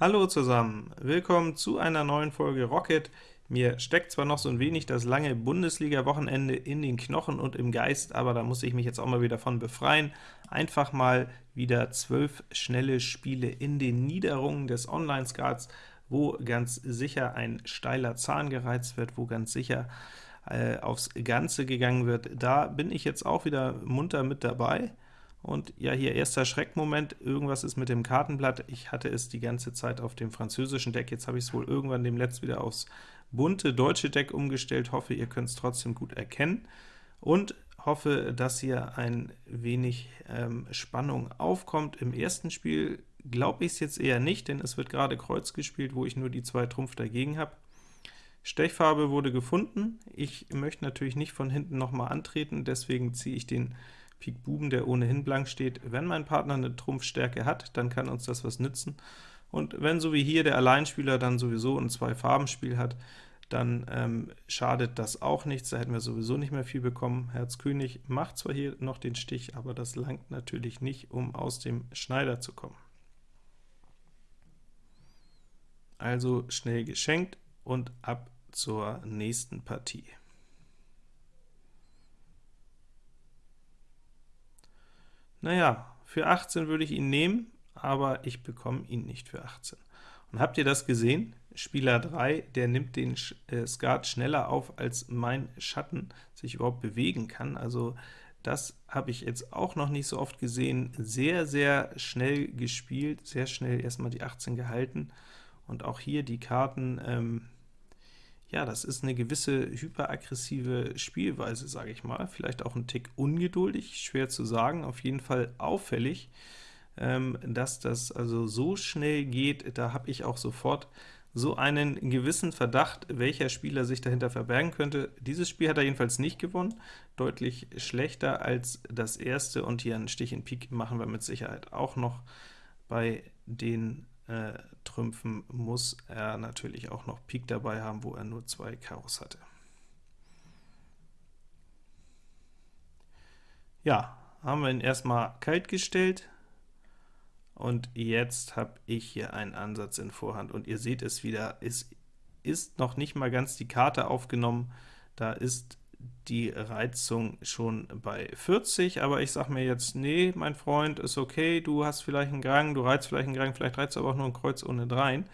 Hallo zusammen, willkommen zu einer neuen Folge Rocket. Mir steckt zwar noch so ein wenig das lange Bundesliga-Wochenende in den Knochen und im Geist, aber da muss ich mich jetzt auch mal wieder von befreien. Einfach mal wieder zwölf schnelle Spiele in den Niederungen des Online-Skats, wo ganz sicher ein steiler Zahn gereizt wird, wo ganz sicher äh, aufs Ganze gegangen wird. Da bin ich jetzt auch wieder munter mit dabei. Und ja, hier erster Schreckmoment, irgendwas ist mit dem Kartenblatt. Ich hatte es die ganze Zeit auf dem französischen Deck, jetzt habe ich es wohl irgendwann demnächst wieder aufs bunte deutsche Deck umgestellt. Hoffe, ihr könnt es trotzdem gut erkennen. Und hoffe, dass hier ein wenig ähm, Spannung aufkommt. Im ersten Spiel glaube ich es jetzt eher nicht, denn es wird gerade Kreuz gespielt, wo ich nur die zwei Trumpf dagegen habe. Stechfarbe wurde gefunden. Ich möchte natürlich nicht von hinten nochmal antreten, deswegen ziehe ich den Pik Buben, der ohnehin blank steht. Wenn mein Partner eine Trumpfstärke hat, dann kann uns das was nützen. Und wenn so wie hier der Alleinspieler dann sowieso ein Zwei-Farben-Spiel hat, dann ähm, schadet das auch nichts, da hätten wir sowieso nicht mehr viel bekommen. Herz König macht zwar hier noch den Stich, aber das langt natürlich nicht, um aus dem Schneider zu kommen. Also schnell geschenkt und ab zur nächsten Partie. Naja, für 18 würde ich ihn nehmen, aber ich bekomme ihn nicht für 18. Und habt ihr das gesehen? Spieler 3, der nimmt den äh, Skat schneller auf, als mein Schatten sich überhaupt bewegen kann. Also das habe ich jetzt auch noch nicht so oft gesehen. Sehr, sehr schnell gespielt, sehr schnell erstmal die 18 gehalten. Und auch hier die Karten ähm, ja, das ist eine gewisse hyperaggressive Spielweise, sage ich mal. Vielleicht auch ein Tick ungeduldig, schwer zu sagen, auf jeden Fall auffällig, ähm, dass das also so schnell geht. Da habe ich auch sofort so einen gewissen Verdacht, welcher Spieler sich dahinter verbergen könnte. Dieses Spiel hat er jedenfalls nicht gewonnen, deutlich schlechter als das erste, und hier einen Stich in Pik machen wir mit Sicherheit auch noch bei den äh, Trümpfen muss er natürlich auch noch Pik dabei haben, wo er nur zwei Karos hatte. Ja, haben wir ihn erstmal kalt gestellt, und jetzt habe ich hier einen Ansatz in Vorhand, und ihr seht es wieder, es ist noch nicht mal ganz die Karte aufgenommen, da ist die Reizung schon bei 40, aber ich sage mir jetzt, nee, mein Freund, ist okay, du hast vielleicht einen Grang, du reizt vielleicht einen Grang, vielleicht reizt du aber auch nur ein Kreuz ohne Dreien.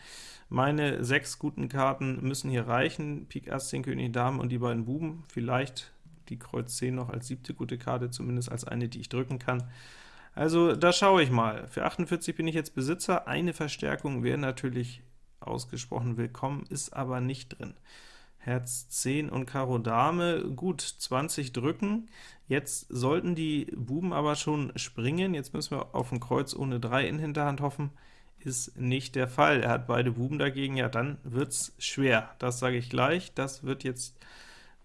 Meine sechs guten Karten müssen hier reichen, Pik Ass, 10 König, Dame und die beiden Buben, vielleicht die Kreuz 10 noch als siebte gute Karte, zumindest als eine, die ich drücken kann. Also da schaue ich mal. Für 48 bin ich jetzt Besitzer, eine Verstärkung wäre natürlich ausgesprochen willkommen, ist aber nicht drin. Herz 10 und Karo Dame, gut, 20 drücken. Jetzt sollten die Buben aber schon springen. Jetzt müssen wir auf ein Kreuz ohne 3 in Hinterhand hoffen. Ist nicht der Fall. Er hat beide Buben dagegen, ja, dann wird's schwer. Das sage ich gleich. Das wird jetzt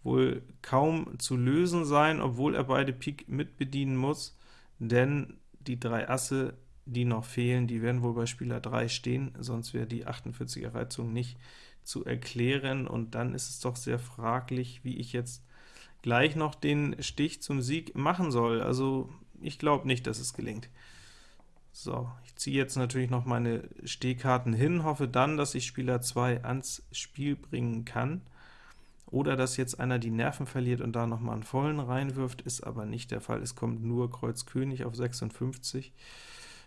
wohl kaum zu lösen sein, obwohl er beide Pik mitbedienen muss, denn die drei Asse, die noch fehlen, die werden wohl bei Spieler 3 stehen, sonst wäre die 48er Reizung nicht zu erklären, und dann ist es doch sehr fraglich, wie ich jetzt gleich noch den Stich zum Sieg machen soll. Also ich glaube nicht, dass es gelingt. So, ich ziehe jetzt natürlich noch meine Stehkarten hin, hoffe dann, dass ich Spieler 2 ans Spiel bringen kann, oder dass jetzt einer die Nerven verliert und da noch mal einen vollen reinwirft, ist aber nicht der Fall. Es kommt nur Kreuz König auf 56.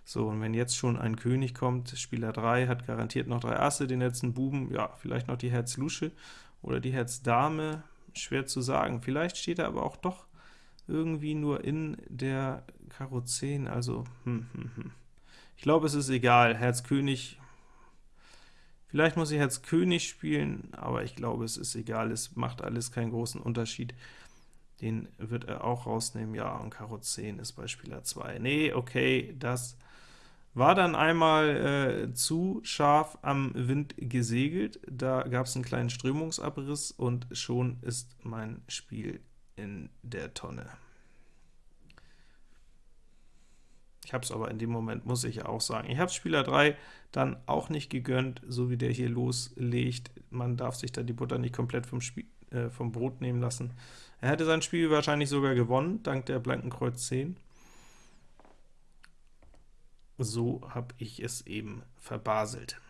So, und wenn jetzt schon ein König kommt, Spieler 3 hat garantiert noch drei Asse, den letzten Buben, ja, vielleicht noch die Herz Lusche oder die Herz Dame, schwer zu sagen. Vielleicht steht er aber auch doch irgendwie nur in der Karo 10, also hm, hm, hm. Ich glaube, es ist egal, Herz König, vielleicht muss ich Herz König spielen, aber ich glaube, es ist egal, es macht alles keinen großen Unterschied. Den wird er auch rausnehmen, ja, und Karo 10 ist bei Spieler 2. Nee, okay, das war dann einmal äh, zu scharf am Wind gesegelt, da gab es einen kleinen Strömungsabriss, und schon ist mein Spiel in der Tonne. Ich habe es aber in dem Moment, muss ich auch sagen. Ich habe Spieler 3 dann auch nicht gegönnt, so wie der hier loslegt. Man darf sich da die Butter nicht komplett vom, Spiel, äh, vom Brot nehmen lassen. Er hätte sein Spiel wahrscheinlich sogar gewonnen, dank der blanken Kreuz 10 so habe ich es eben verbaselt.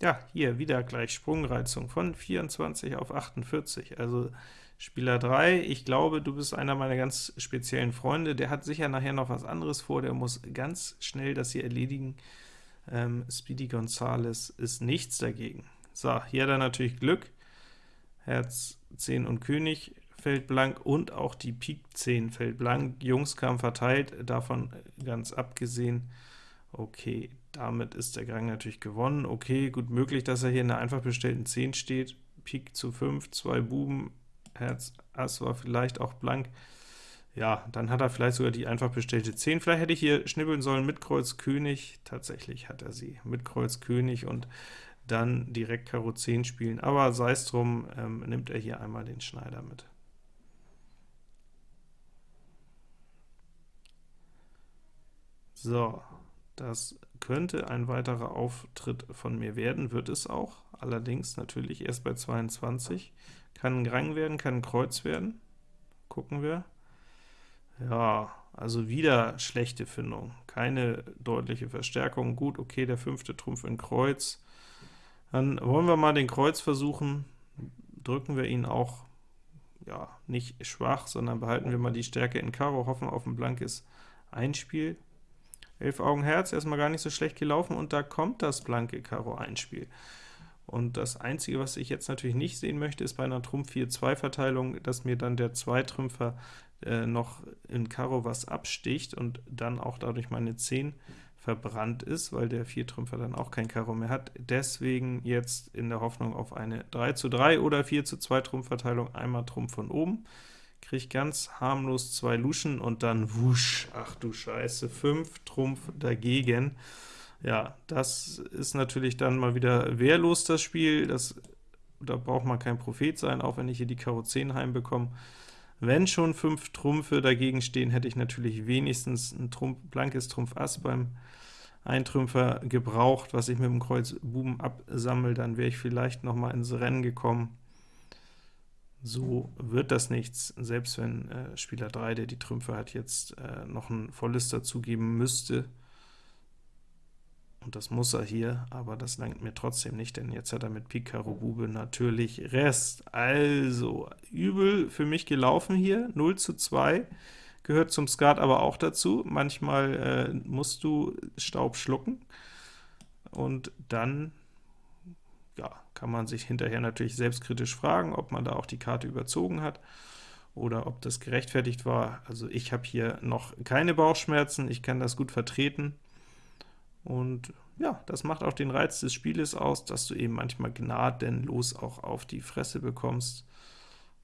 Ja, hier wieder gleich Sprungreizung von 24 auf 48. Also Spieler 3, ich glaube, du bist einer meiner ganz speziellen Freunde. Der hat sicher nachher noch was anderes vor, der muss ganz schnell das hier erledigen. Ähm, Speedy Gonzales ist nichts dagegen. So, hier hat er natürlich Glück. Herz, 10 und König fällt blank, und auch die Pik 10 fällt blank. Jungs kamen verteilt, davon ganz abgesehen. Okay, damit ist der Gang natürlich gewonnen. Okay, gut möglich, dass er hier in der einfach bestellten 10 steht. Pik zu 5, zwei Buben, Herz, Ass war vielleicht auch blank. Ja, dann hat er vielleicht sogar die einfach bestellte 10. Vielleicht hätte ich hier schnibbeln sollen mit Kreuz König. Tatsächlich hat er sie mit Kreuz König und dann direkt Karo 10 spielen. Aber sei es drum, ähm, nimmt er hier einmal den Schneider mit. So, das könnte ein weiterer Auftritt von mir werden, wird es auch, allerdings natürlich erst bei 22. Kann ein Rang werden, kann ein Kreuz werden. Gucken wir. Ja, also wieder schlechte Findung, keine deutliche Verstärkung. Gut, okay, der fünfte Trumpf in Kreuz. Dann wollen wir mal den Kreuz versuchen. Drücken wir ihn auch ja, nicht schwach, sondern behalten wir mal die Stärke in Karo, hoffen auf ein blankes Einspiel. Elf Augen Herz, erstmal gar nicht so schlecht gelaufen, und da kommt das blanke Karo Einspiel. Und das Einzige, was ich jetzt natürlich nicht sehen möchte, ist bei einer Trumpf 4-2-Verteilung, dass mir dann der Zweitrümpfer äh, noch in Karo was absticht und dann auch dadurch meine 10 verbrannt ist, weil der Viertrümpfer dann auch kein Karo mehr hat. Deswegen jetzt in der Hoffnung auf eine 3 zu 3 oder 4 zu 2 Trumpfverteilung, einmal Trumpf von oben, kriege ganz harmlos zwei Luschen und dann wusch, ach du Scheiße, 5 Trumpf dagegen. Ja, das ist natürlich dann mal wieder wehrlos, das Spiel, das, da braucht man kein Prophet sein, auch wenn ich hier die Karo 10 heimbekomme. Wenn schon 5 Trumpfe dagegen stehen, hätte ich natürlich wenigstens ein Trumpf, blankes Trumpf Ass beim Eintrümpfer gebraucht, was ich mit dem Kreuz Buben absammle, dann wäre ich vielleicht noch mal ins Rennen gekommen. So wird das nichts, selbst wenn äh, Spieler 3, der die Trümpfe hat, jetzt äh, noch ein volles dazugeben müsste. Und das muss er hier, aber das langt mir trotzdem nicht, denn jetzt hat er mit Pik Karo Bube natürlich Rest. Also, übel für mich gelaufen hier, 0 zu 2, gehört zum Skat aber auch dazu. Manchmal äh, musst du Staub schlucken, und dann kann man sich hinterher natürlich selbstkritisch fragen, ob man da auch die Karte überzogen hat oder ob das gerechtfertigt war. Also ich habe hier noch keine Bauchschmerzen, ich kann das gut vertreten, und ja, das macht auch den Reiz des Spieles aus, dass du eben manchmal gnadenlos auch auf die Fresse bekommst.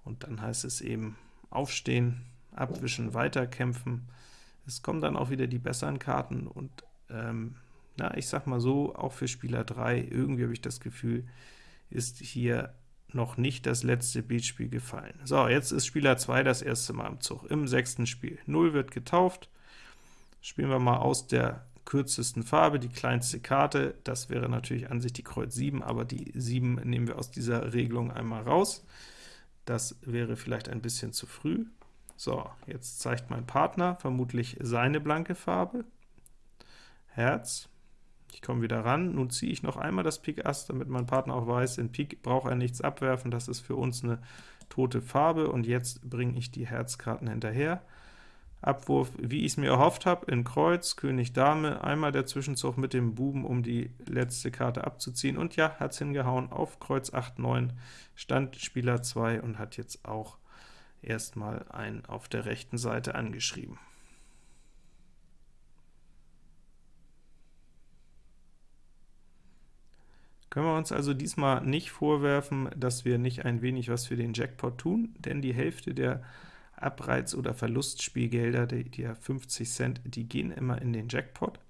Und dann heißt es eben aufstehen, abwischen, weiterkämpfen. Es kommen dann auch wieder die besseren Karten und ähm, na, ich sag mal so, auch für Spieler 3, irgendwie habe ich das Gefühl, ist hier noch nicht das letzte Beatspiel gefallen. So, jetzt ist Spieler 2 das erste Mal im Zug, im sechsten Spiel. 0 wird getauft. Spielen wir mal aus der kürzesten Farbe, die kleinste Karte, das wäre natürlich an sich die Kreuz 7, aber die 7 nehmen wir aus dieser Regelung einmal raus. Das wäre vielleicht ein bisschen zu früh. So, jetzt zeigt mein Partner vermutlich seine blanke Farbe. Herz. Ich komme wieder ran. Nun ziehe ich noch einmal das Pik Ass, damit mein Partner auch weiß, in Pik braucht er nichts abwerfen, das ist für uns eine tote Farbe, und jetzt bringe ich die Herzkarten hinterher. Abwurf, wie ich es mir erhofft habe, in Kreuz, König Dame, einmal der Zwischenzug mit dem Buben, um die letzte Karte abzuziehen, und ja, hat's hingehauen, auf Kreuz 8, 9 stand Spieler 2 und hat jetzt auch erstmal einen auf der rechten Seite angeschrieben. Können wir uns also diesmal nicht vorwerfen, dass wir nicht ein wenig was für den Jackpot tun, denn die Hälfte der Abreiz- oder Verlustspielgelder, die, die 50 Cent, die gehen immer in den Jackpot.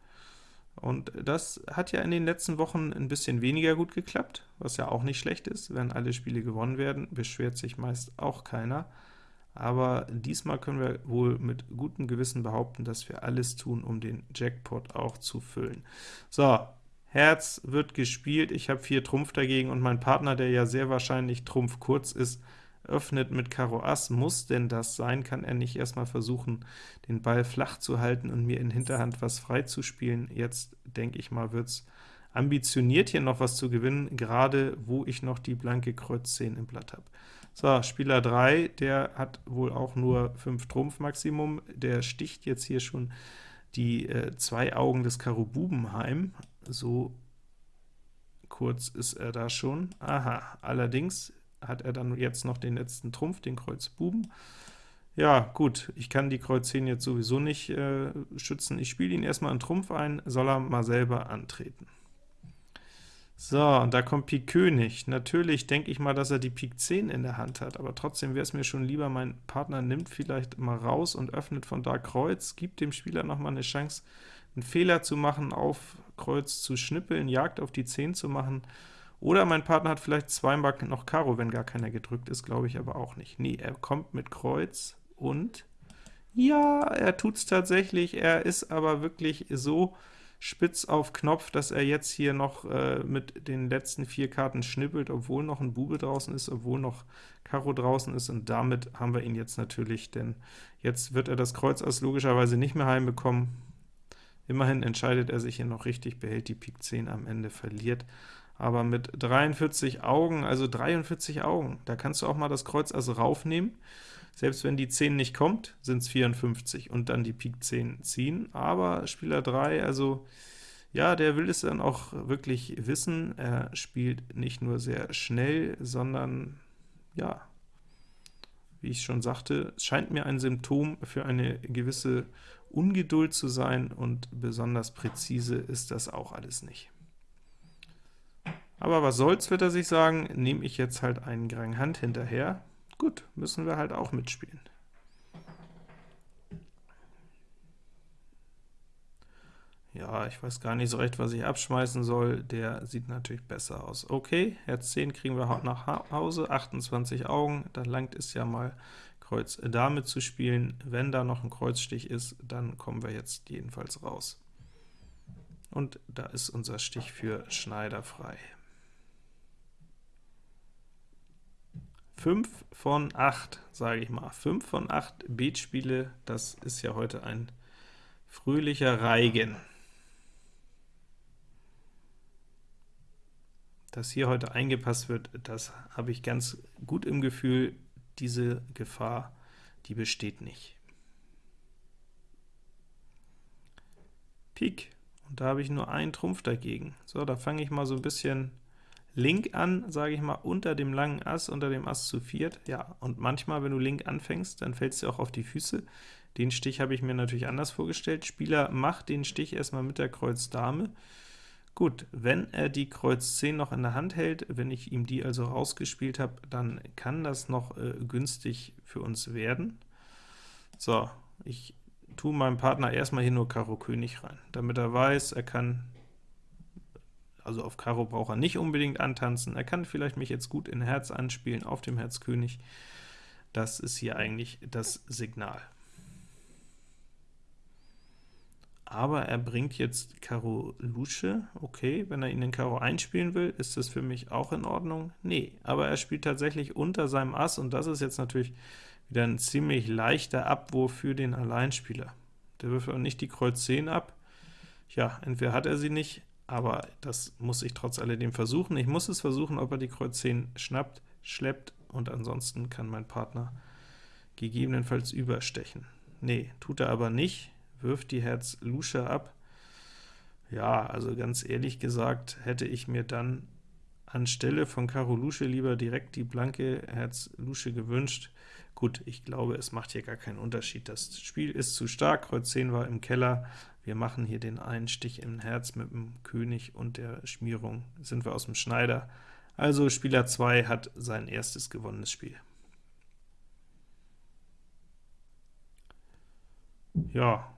Und das hat ja in den letzten Wochen ein bisschen weniger gut geklappt, was ja auch nicht schlecht ist. Wenn alle Spiele gewonnen werden, beschwert sich meist auch keiner. Aber diesmal können wir wohl mit gutem Gewissen behaupten, dass wir alles tun, um den Jackpot auch zu füllen. So, Herz wird gespielt, ich habe 4 Trumpf dagegen, und mein Partner, der ja sehr wahrscheinlich Trumpf kurz ist, öffnet mit Karo Ass. Muss denn das sein? Kann er nicht erstmal versuchen, den Ball flach zu halten und mir in Hinterhand was frei zu spielen? Jetzt, denke ich mal, wird es ambitioniert hier noch was zu gewinnen, gerade wo ich noch die blanke Kreuz 10 im Blatt habe. So, Spieler 3, der hat wohl auch nur 5 Trumpf Maximum, der sticht jetzt hier schon die äh, zwei Augen des Karo Bubenheim, so kurz ist er da schon. Aha, allerdings hat er dann jetzt noch den letzten Trumpf, den Kreuz Buben. Ja, gut, ich kann die Kreuz 10 jetzt sowieso nicht äh, schützen. Ich spiele ihn erstmal einen Trumpf ein, soll er mal selber antreten. So, und da kommt Pik König. Natürlich denke ich mal, dass er die Pik 10 in der Hand hat, aber trotzdem wäre es mir schon lieber, mein Partner nimmt vielleicht mal raus und öffnet von da Kreuz, gibt dem Spieler noch mal eine Chance, einen Fehler zu machen, auf Kreuz zu schnippeln, Jagd auf die 10 zu machen, oder mein Partner hat vielleicht zweimal noch Karo, wenn gar keiner gedrückt ist, glaube ich aber auch nicht. Nee, er kommt mit Kreuz und ja, er tut es tatsächlich, er ist aber wirklich so spitz auf Knopf, dass er jetzt hier noch äh, mit den letzten vier Karten schnippelt, obwohl noch ein Bube draußen ist, obwohl noch Karo draußen ist, und damit haben wir ihn jetzt natürlich, denn jetzt wird er das Kreuz aus logischerweise nicht mehr heimbekommen. Immerhin entscheidet er sich hier noch richtig, behält die Pik 10 am Ende, verliert aber mit 43 Augen, also 43 Augen, da kannst du auch mal das Kreuz also raufnehmen. Selbst wenn die 10 nicht kommt, sind es 54 und dann die Pik 10 ziehen, aber Spieler 3, also ja, der will es dann auch wirklich wissen. Er spielt nicht nur sehr schnell, sondern ja, wie ich schon sagte, scheint mir ein Symptom für eine gewisse Ungeduld zu sein, und besonders präzise ist das auch alles nicht. Aber was soll's, wird er sich sagen, nehme ich jetzt halt einen Grang Hand hinterher. Gut, müssen wir halt auch mitspielen. Ja, ich weiß gar nicht so recht, was ich abschmeißen soll. Der sieht natürlich besser aus. Okay, Herz 10 kriegen wir nach Hause, 28 Augen, da langt es ja mal, Kreuz Dame zu spielen. Wenn da noch ein Kreuzstich ist, dann kommen wir jetzt jedenfalls raus. Und da ist unser Stich für Schneider frei. 5 von 8, sage ich mal. 5 von 8 Beatspiele, das ist ja heute ein fröhlicher Reigen. Dass hier heute eingepasst wird, das habe ich ganz gut im Gefühl. Diese Gefahr, die besteht nicht. Pik, und da habe ich nur einen Trumpf dagegen. So, da fange ich mal so ein bisschen Link an, sage ich mal, unter dem langen Ass, unter dem Ass zu viert. Ja, und manchmal, wenn du Link anfängst, dann fällst du auch auf die Füße. Den Stich habe ich mir natürlich anders vorgestellt. Spieler macht den Stich erstmal mit der Kreuz Dame. Gut, wenn er die Kreuz 10 noch in der Hand hält, wenn ich ihm die also rausgespielt habe, dann kann das noch äh, günstig für uns werden. So, ich tue meinem Partner erstmal hier nur Karo König rein, damit er weiß, er kann also auf Karo braucht er nicht unbedingt antanzen, er kann vielleicht mich jetzt gut in Herz anspielen, auf dem Herz König. Das ist hier eigentlich das Signal. Aber er bringt jetzt Karo Lusche, okay, wenn er ihn in Karo einspielen will, ist das für mich auch in Ordnung? Nee, aber er spielt tatsächlich unter seinem Ass, und das ist jetzt natürlich wieder ein ziemlich leichter Abwurf für den Alleinspieler. Der wirft auch nicht die Kreuz 10 ab. Ja, entweder hat er sie nicht, aber das muss ich trotz alledem versuchen. Ich muss es versuchen, ob er die Kreuz 10 schnappt, schleppt, und ansonsten kann mein Partner gegebenenfalls überstechen. Nee, tut er aber nicht, wirft die Herz Lusche ab. Ja, also ganz ehrlich gesagt, hätte ich mir dann anstelle von Karo Lusche lieber direkt die blanke Herz Lusche gewünscht. Gut, ich glaube, es macht hier gar keinen Unterschied. Das Spiel ist zu stark, Kreuz 10 war im Keller, wir machen hier den einen Stich im Herz mit dem König und der Schmierung sind wir aus dem Schneider. Also Spieler 2 hat sein erstes gewonnenes Spiel. Ja,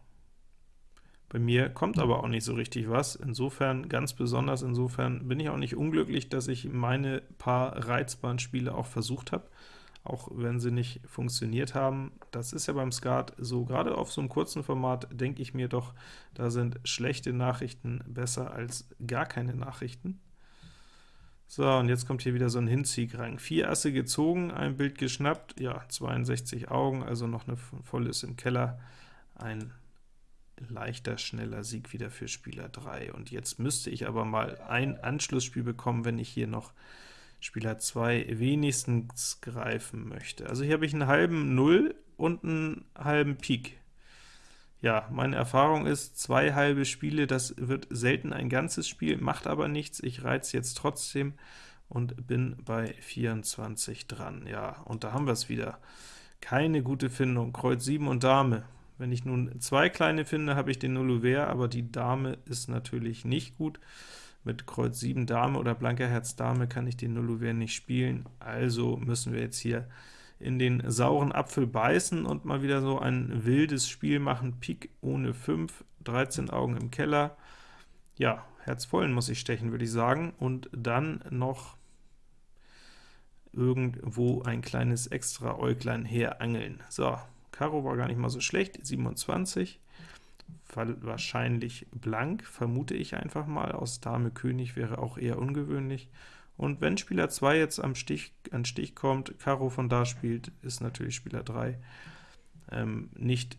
bei mir kommt aber auch nicht so richtig was, insofern ganz besonders, insofern bin ich auch nicht unglücklich, dass ich meine paar reizbaren Spiele auch versucht habe auch wenn sie nicht funktioniert haben. Das ist ja beim Skat so, gerade auf so einem kurzen Format denke ich mir doch, da sind schlechte Nachrichten besser als gar keine Nachrichten. So, und jetzt kommt hier wieder so ein Hinziegrang. Vier Asse gezogen, ein Bild geschnappt, ja, 62 Augen, also noch eine volles im Keller, ein leichter, schneller Sieg wieder für Spieler 3. Und jetzt müsste ich aber mal ein Anschlussspiel bekommen, wenn ich hier noch Spieler 2 wenigstens greifen möchte. Also hier habe ich einen halben Null und einen halben Pik. Ja, meine Erfahrung ist, zwei halbe Spiele, das wird selten ein ganzes Spiel, macht aber nichts, ich reiz jetzt trotzdem und bin bei 24 dran. Ja, und da haben wir es wieder. Keine gute Findung, Kreuz 7 und Dame. Wenn ich nun zwei kleine finde, habe ich den Nullouvert, aber die Dame ist natürlich nicht gut. Mit Kreuz 7 Dame oder blanker Herz Dame kann ich den Nullouvert nicht spielen, also müssen wir jetzt hier in den sauren Apfel beißen und mal wieder so ein wildes Spiel machen. Pik ohne 5, 13 Augen im Keller. Ja, Herz vollen muss ich stechen, würde ich sagen, und dann noch irgendwo ein kleines extra Äuglein herangeln. So, Karo war gar nicht mal so schlecht, 27, wahrscheinlich blank, vermute ich einfach mal, aus Dame König wäre auch eher ungewöhnlich. Und wenn Spieler 2 jetzt am Stich, an Stich kommt, Karo von da spielt, ist natürlich Spieler 3 ähm, nicht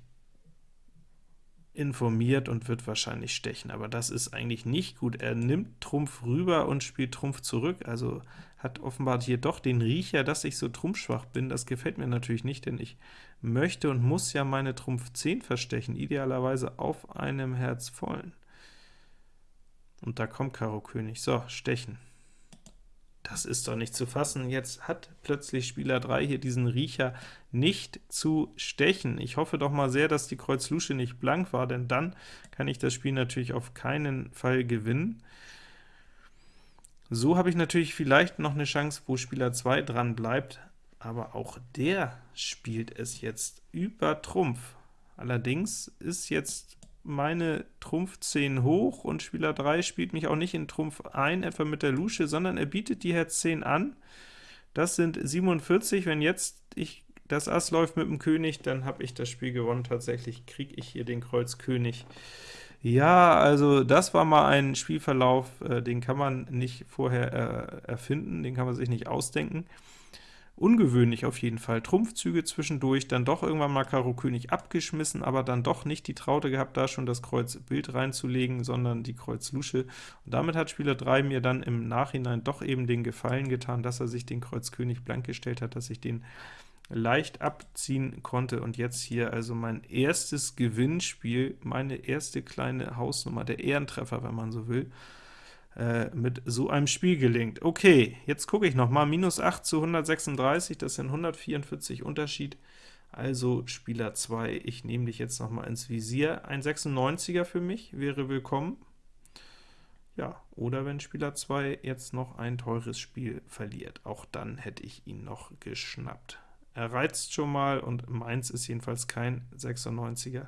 informiert und wird wahrscheinlich stechen, aber das ist eigentlich nicht gut. Er nimmt Trumpf rüber und spielt Trumpf zurück, also hat offenbar hier doch den Riecher, dass ich so trumpfschwach bin. Das gefällt mir natürlich nicht, denn ich möchte und muss ja meine Trumpf 10 verstechen, idealerweise auf einem Herz vollen. Und da kommt Karo König. So, stechen. Das ist doch nicht zu fassen. Jetzt hat plötzlich Spieler 3 hier diesen Riecher nicht zu stechen. Ich hoffe doch mal sehr, dass die Kreuz Lusche nicht blank war, denn dann kann ich das Spiel natürlich auf keinen Fall gewinnen. So habe ich natürlich vielleicht noch eine Chance, wo Spieler 2 dran bleibt, aber auch der spielt es jetzt über Trumpf. Allerdings ist jetzt meine Trumpf 10 hoch und Spieler 3 spielt mich auch nicht in Trumpf ein, etwa mit der Lusche, sondern er bietet die Herz 10 an. Das sind 47, wenn jetzt ich das Ass läuft mit dem König, dann habe ich das Spiel gewonnen. Tatsächlich kriege ich hier den Kreuz König. Ja, also das war mal ein Spielverlauf, äh, den kann man nicht vorher äh, erfinden, den kann man sich nicht ausdenken. Ungewöhnlich auf jeden Fall. Trumpfzüge zwischendurch, dann doch irgendwann mal Karo König abgeschmissen, aber dann doch nicht die Traute gehabt, da schon das Kreuz Bild reinzulegen, sondern die Kreuz Lusche. Und damit hat Spieler 3 mir dann im Nachhinein doch eben den Gefallen getan, dass er sich den Kreuz König blank gestellt hat, dass ich den leicht abziehen konnte. Und jetzt hier also mein erstes Gewinnspiel, meine erste kleine Hausnummer, der Ehrentreffer, wenn man so will, äh, mit so einem Spiel gelingt. Okay, jetzt gucke ich noch mal, minus 8 zu 136, das sind 144 Unterschied, also Spieler 2, ich nehme dich jetzt noch mal ins Visier. Ein 96er für mich wäre willkommen. Ja, oder wenn Spieler 2 jetzt noch ein teures Spiel verliert, auch dann hätte ich ihn noch geschnappt. Er reizt schon mal und meins ist jedenfalls kein 96er.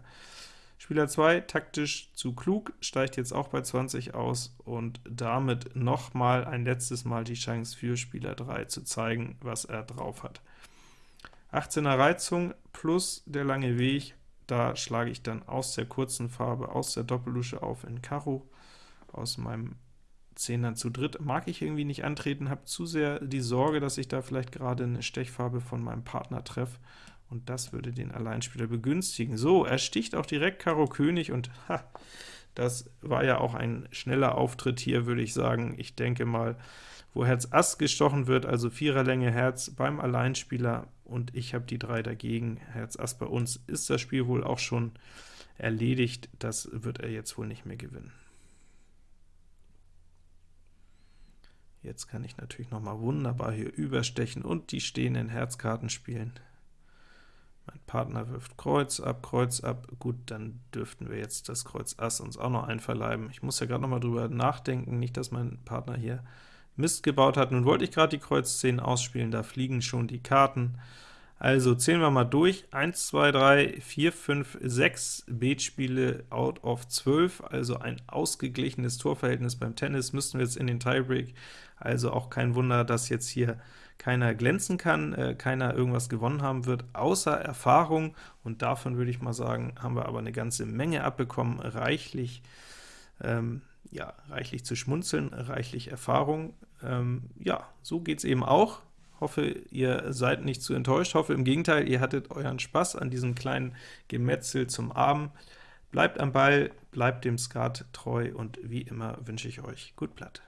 Spieler 2, taktisch zu klug, steigt jetzt auch bei 20 aus und damit nochmal ein letztes Mal die Chance für Spieler 3 zu zeigen, was er drauf hat. 18er Reizung plus der lange Weg, da schlage ich dann aus der kurzen Farbe, aus der Doppellusche auf in Karo, aus meinem Zehnern zu dritt mag ich irgendwie nicht antreten, habe zu sehr die Sorge, dass ich da vielleicht gerade eine Stechfarbe von meinem Partner treffe, und das würde den Alleinspieler begünstigen. So, er sticht auch direkt Karo König, und ha, das war ja auch ein schneller Auftritt hier, würde ich sagen. Ich denke mal, wo Herz Ass gestochen wird, also Viererlänge Herz beim Alleinspieler, und ich habe die drei dagegen, Herz Ass bei uns, ist das Spiel wohl auch schon erledigt. Das wird er jetzt wohl nicht mehr gewinnen. Jetzt kann ich natürlich noch mal wunderbar hier überstechen und die stehenden Herzkarten spielen. Mein Partner wirft Kreuz ab, Kreuz ab, gut, dann dürften wir jetzt das Kreuz Ass uns auch noch einverleiben. Ich muss ja gerade noch mal drüber nachdenken, nicht, dass mein Partner hier Mist gebaut hat. Nun wollte ich gerade die Kreuz 10 ausspielen, da fliegen schon die Karten. Also zählen wir mal durch, 1, 2, 3, 4, 5, 6 Beetspiele out of 12, also ein ausgeglichenes Torverhältnis beim Tennis, müssten wir jetzt in den Tiebreak, also auch kein Wunder, dass jetzt hier keiner glänzen kann, äh, keiner irgendwas gewonnen haben wird, außer Erfahrung, und davon würde ich mal sagen, haben wir aber eine ganze Menge abbekommen, reichlich, ähm, ja, reichlich zu schmunzeln, reichlich Erfahrung, ähm, ja, so geht es eben auch, Hoffe, ihr seid nicht zu enttäuscht. Hoffe im Gegenteil, ihr hattet euren Spaß an diesem kleinen Gemetzel zum Abend. Bleibt am Ball, bleibt dem Skat treu, und wie immer wünsche ich euch gut Blatt.